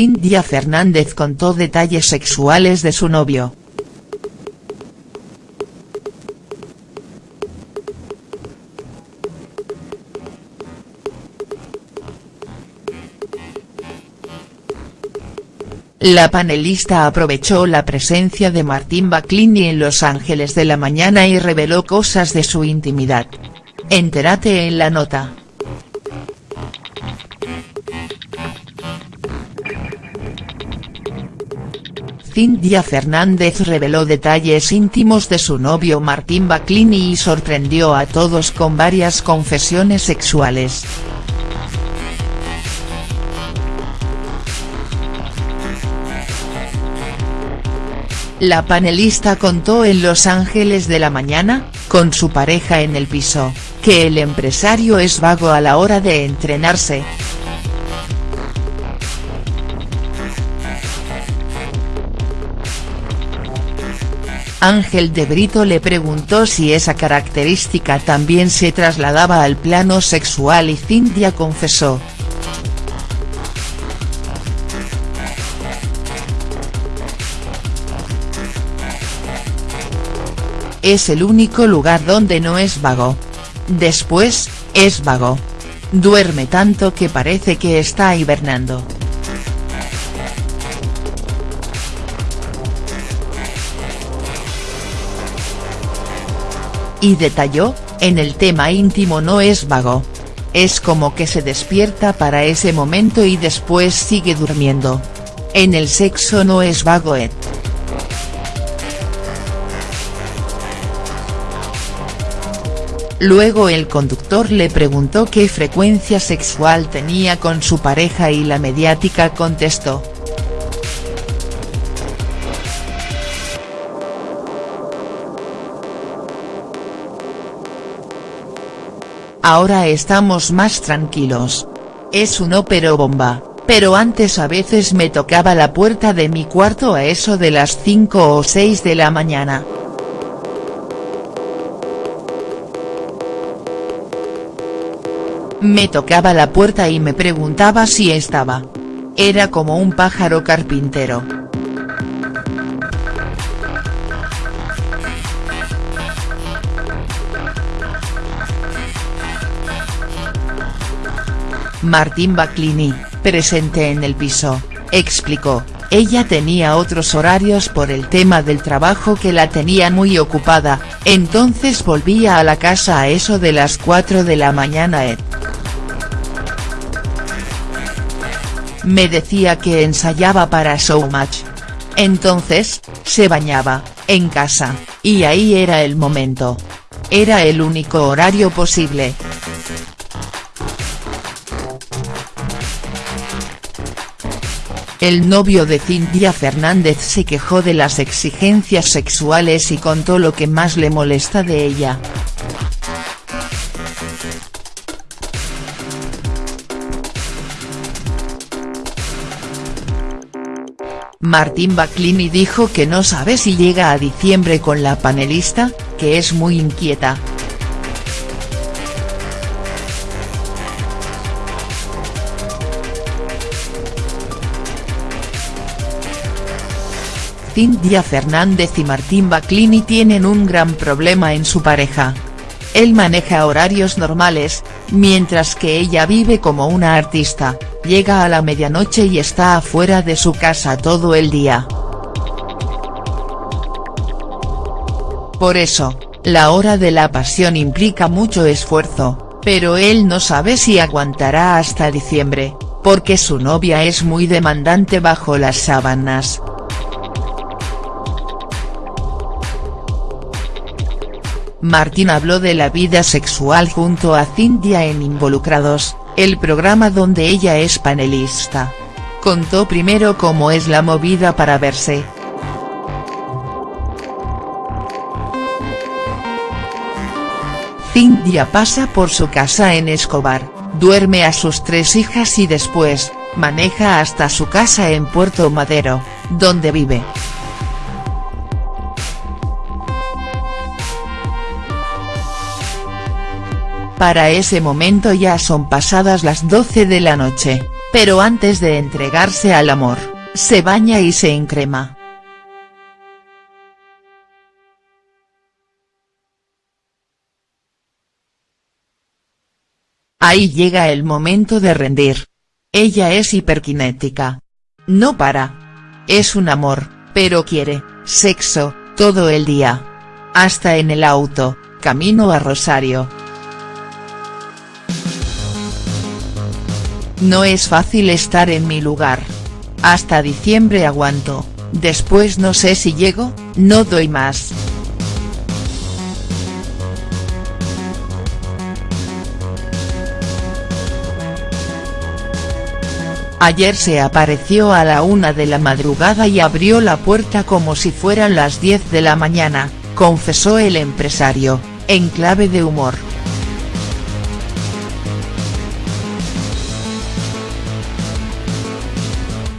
Cintia Fernández contó detalles sexuales de su novio. La panelista aprovechó la presencia de Martín Baclini en Los Ángeles de la Mañana y reveló cosas de su intimidad. Entérate en la nota. Cintia Fernández reveló detalles íntimos de su novio Martín Baclini y sorprendió a todos con varias confesiones sexuales. La panelista contó en Los Ángeles de la Mañana, con su pareja en el piso, que el empresario es vago a la hora de entrenarse. Ángel de Brito le preguntó si esa característica también se trasladaba al plano sexual y Cintia confesó, es el único lugar donde no es vago. Después, es vago. Duerme tanto que parece que está hibernando. Y detalló, en el tema íntimo no es vago. Es como que se despierta para ese momento y después sigue durmiendo. En el sexo no es vago Ed. Luego el conductor le preguntó qué frecuencia sexual tenía con su pareja y la mediática contestó. Ahora estamos más tranquilos. Es un ópero bomba, pero antes a veces me tocaba la puerta de mi cuarto a eso de las 5 o 6 de la mañana. Me tocaba la puerta y me preguntaba si estaba. Era como un pájaro carpintero. Martín Baclini, presente en el piso, explicó, ella tenía otros horarios por el tema del trabajo que la tenía muy ocupada, entonces volvía a la casa a eso de las 4 de la mañana Ed. Me decía que ensayaba para Showmatch. Entonces, se bañaba, en casa, y ahí era el momento. Era el único horario posible. El novio de Cintia Fernández se quejó de las exigencias sexuales y contó lo que más le molesta de ella. Martín Baclini dijo que no sabe si llega a diciembre con la panelista, que es muy inquieta. Cintia Fernández y Martín Baclini tienen un gran problema en su pareja. Él maneja horarios normales, mientras que ella vive como una artista, llega a la medianoche y está afuera de su casa todo el día. Por eso, la hora de la pasión implica mucho esfuerzo, pero él no sabe si aguantará hasta diciembre, porque su novia es muy demandante bajo las sábanas. Martín habló de la vida sexual junto a Cintia en Involucrados, el programa donde ella es panelista. Contó primero cómo es la movida para verse. Cintia pasa por su casa en Escobar, duerme a sus tres hijas y después, maneja hasta su casa en Puerto Madero, donde vive. Para ese momento ya son pasadas las 12 de la noche. pero antes de entregarse al amor, se baña y se encrema. Ahí llega el momento de rendir. Ella es hiperkinética. No para. Es un amor, pero quiere, sexo, todo el día. Hasta en el auto, camino a Rosario. No es fácil estar en mi lugar. Hasta diciembre aguanto, después no sé si llego, no doy más. Ayer se apareció a la una de la madrugada y abrió la puerta como si fueran las 10 de la mañana, confesó el empresario, en clave de humor.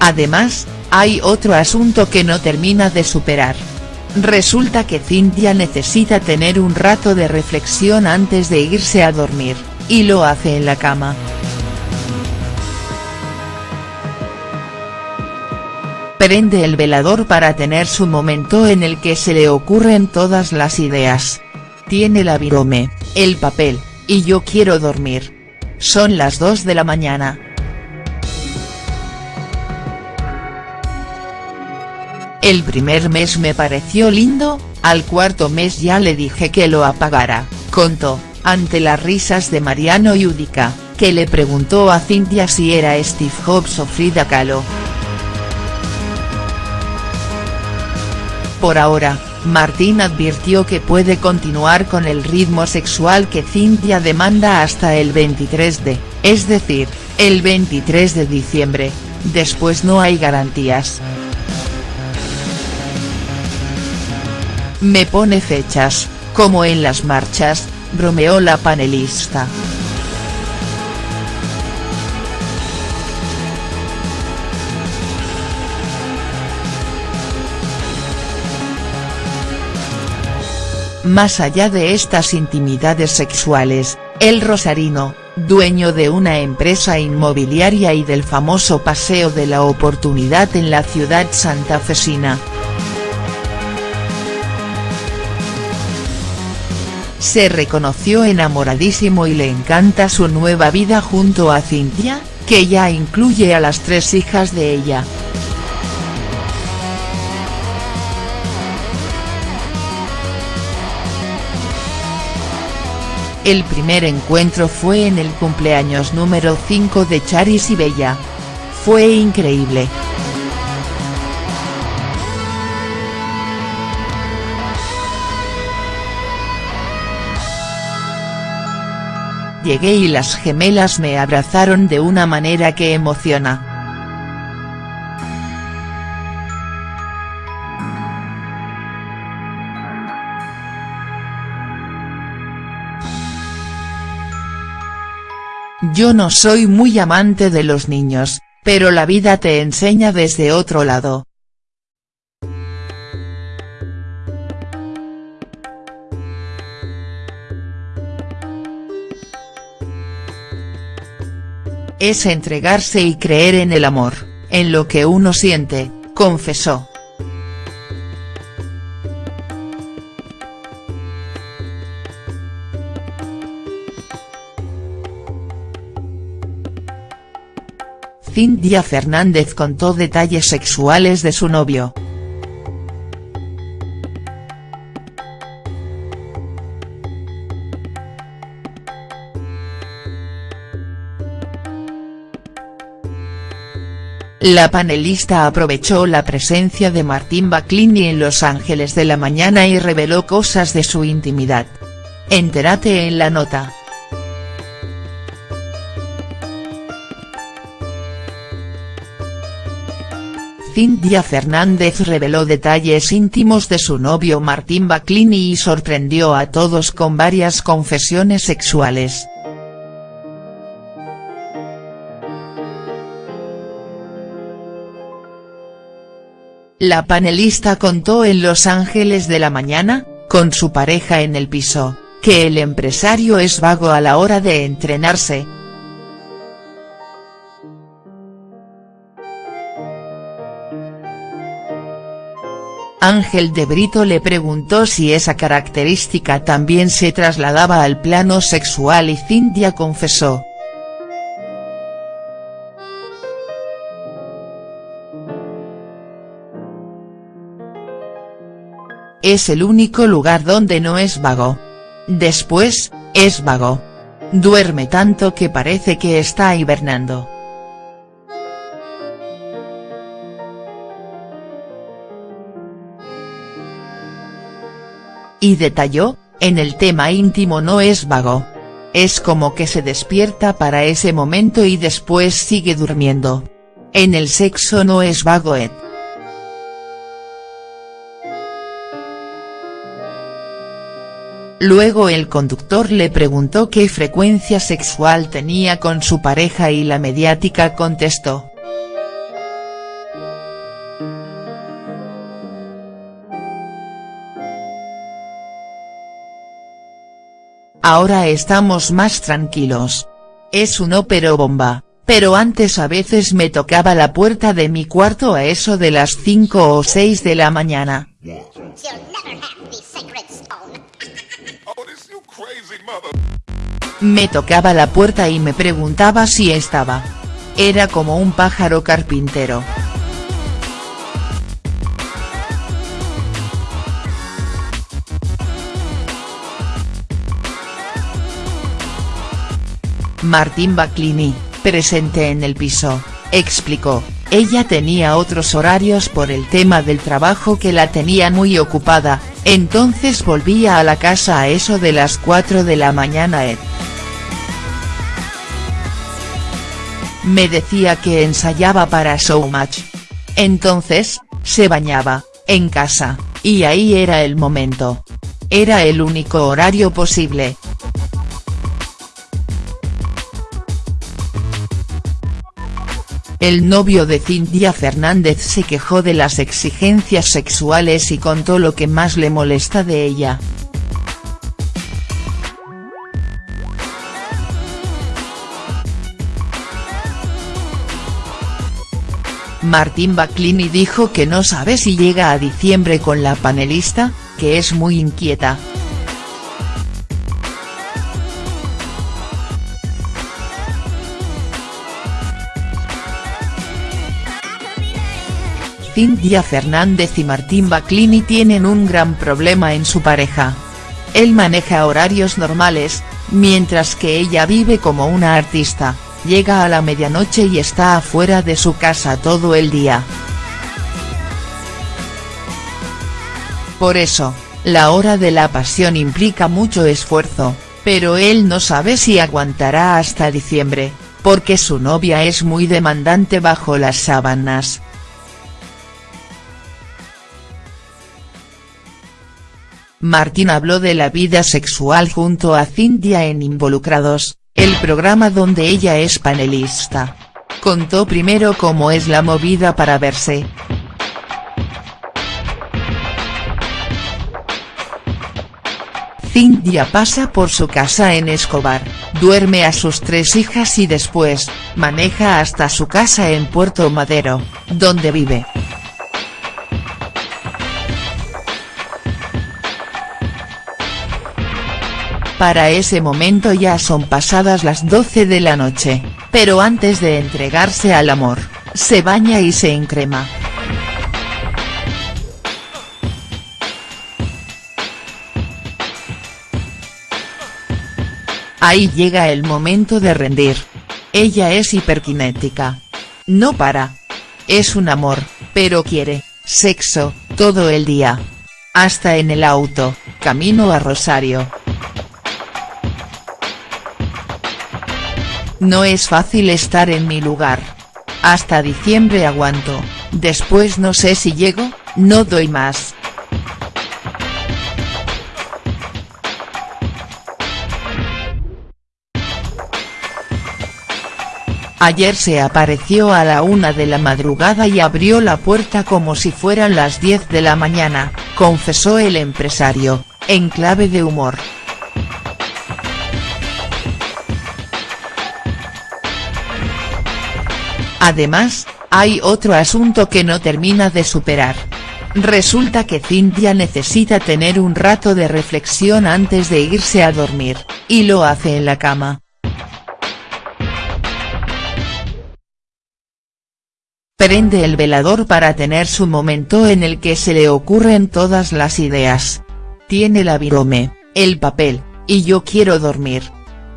Además, hay otro asunto que no termina de superar. Resulta que Cintia necesita tener un rato de reflexión antes de irse a dormir, y lo hace en la cama. prende el velador para tener su momento en el que se le ocurren todas las ideas. Tiene la virome, el papel, y yo quiero dormir. Son las 2 de la mañana. El primer mes me pareció lindo, al cuarto mes ya le dije que lo apagara, contó, ante las risas de Mariano Yudica, que le preguntó a Cintia si era Steve Jobs o Frida Kahlo. Por ahora, Martín advirtió que puede continuar con el ritmo sexual que Cintia demanda hasta el 23 de, es decir, el 23 de diciembre, después no hay garantías. Me pone fechas, como en las marchas, bromeó la panelista. Más allá de estas intimidades sexuales, el rosarino, dueño de una empresa inmobiliaria y del famoso Paseo de la Oportunidad en la ciudad santafesina. Se reconoció enamoradísimo y le encanta su nueva vida junto a Cintia, que ya incluye a las tres hijas de ella. El primer encuentro fue en el cumpleaños número 5 de Charis y Bella. Fue increíble. Llegué y las gemelas me abrazaron de una manera que emociona. Yo no soy muy amante de los niños, pero la vida te enseña desde otro lado. Es entregarse y creer en el amor, en lo que uno siente, confesó. Cintia Fernández contó detalles sexuales de su novio. La panelista aprovechó la presencia de Martín Baclini en Los Ángeles de la Mañana y reveló cosas de su intimidad. Entérate en la nota. Cintia Fernández reveló detalles íntimos de su novio Martín Baclini y sorprendió a todos con varias confesiones sexuales. La panelista contó en Los Ángeles de la Mañana, con su pareja en el piso, que el empresario es vago a la hora de entrenarse. Ángel de Brito le preguntó si esa característica también se trasladaba al plano sexual y Cintia confesó, Es el único lugar donde no es vago. Después, es vago. Duerme tanto que parece que está hibernando. Y detalló, en el tema íntimo no es vago. Es como que se despierta para ese momento y después sigue durmiendo. En el sexo no es vago. Luego el conductor le preguntó qué frecuencia sexual tenía con su pareja y la mediática contestó. Ahora estamos más tranquilos. Es un ópero bomba, pero antes a veces me tocaba la puerta de mi cuarto a eso de las 5 o 6 de la mañana. Me tocaba la puerta y me preguntaba si estaba. Era como un pájaro carpintero. Martín Baclini, presente en el piso, explicó, ella tenía otros horarios por el tema del trabajo que la tenía muy ocupada, entonces volvía a la casa a eso de las 4 de la mañana Ed. Me decía que ensayaba para Showmatch. Entonces, se bañaba, en casa, y ahí era el momento. Era el único horario posible, El novio de Cintia Fernández se quejó de las exigencias sexuales y contó lo que más le molesta de ella. Martín Baclini dijo que no sabe si llega a diciembre con la panelista, que es muy inquieta. Cintia Fernández y Martín Baclini tienen un gran problema en su pareja. Él maneja horarios normales, mientras que ella vive como una artista, llega a la medianoche y está afuera de su casa todo el día. Por eso, la hora de la pasión implica mucho esfuerzo, pero él no sabe si aguantará hasta diciembre, porque su novia es muy demandante bajo las sábanas. Martín habló de la vida sexual junto a Cintia en Involucrados, el programa donde ella es panelista. Contó primero cómo es la movida para verse. Cintia pasa por su casa en Escobar, duerme a sus tres hijas y después, maneja hasta su casa en Puerto Madero, donde vive. Para ese momento ya son pasadas las 12 de la noche, pero antes de entregarse al amor, se baña y se encrema. Ahí llega el momento de rendir. Ella es hiperkinética. No para. Es un amor, pero quiere, sexo, todo el día. Hasta en el auto, camino a Rosario. No es fácil estar en mi lugar. Hasta diciembre aguanto, después no sé si llego, no doy más. Ayer se apareció a la una de la madrugada y abrió la puerta como si fueran las 10 de la mañana, confesó el empresario, en clave de humor. Además, hay otro asunto que no termina de superar. Resulta que Cintia necesita tener un rato de reflexión antes de irse a dormir, y lo hace en la cama. Prende el velador para tener su momento en el que se le ocurren todas las ideas. Tiene la virome, el papel, y yo quiero dormir.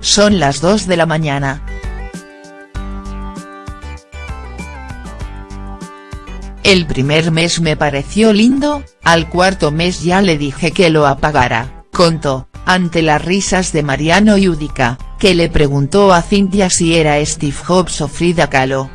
Son las 2 de la mañana. El primer mes me pareció lindo, al cuarto mes ya le dije que lo apagara, contó, ante las risas de Mariano Yudica, que le preguntó a Cintia si era Steve Jobs o Frida Kahlo.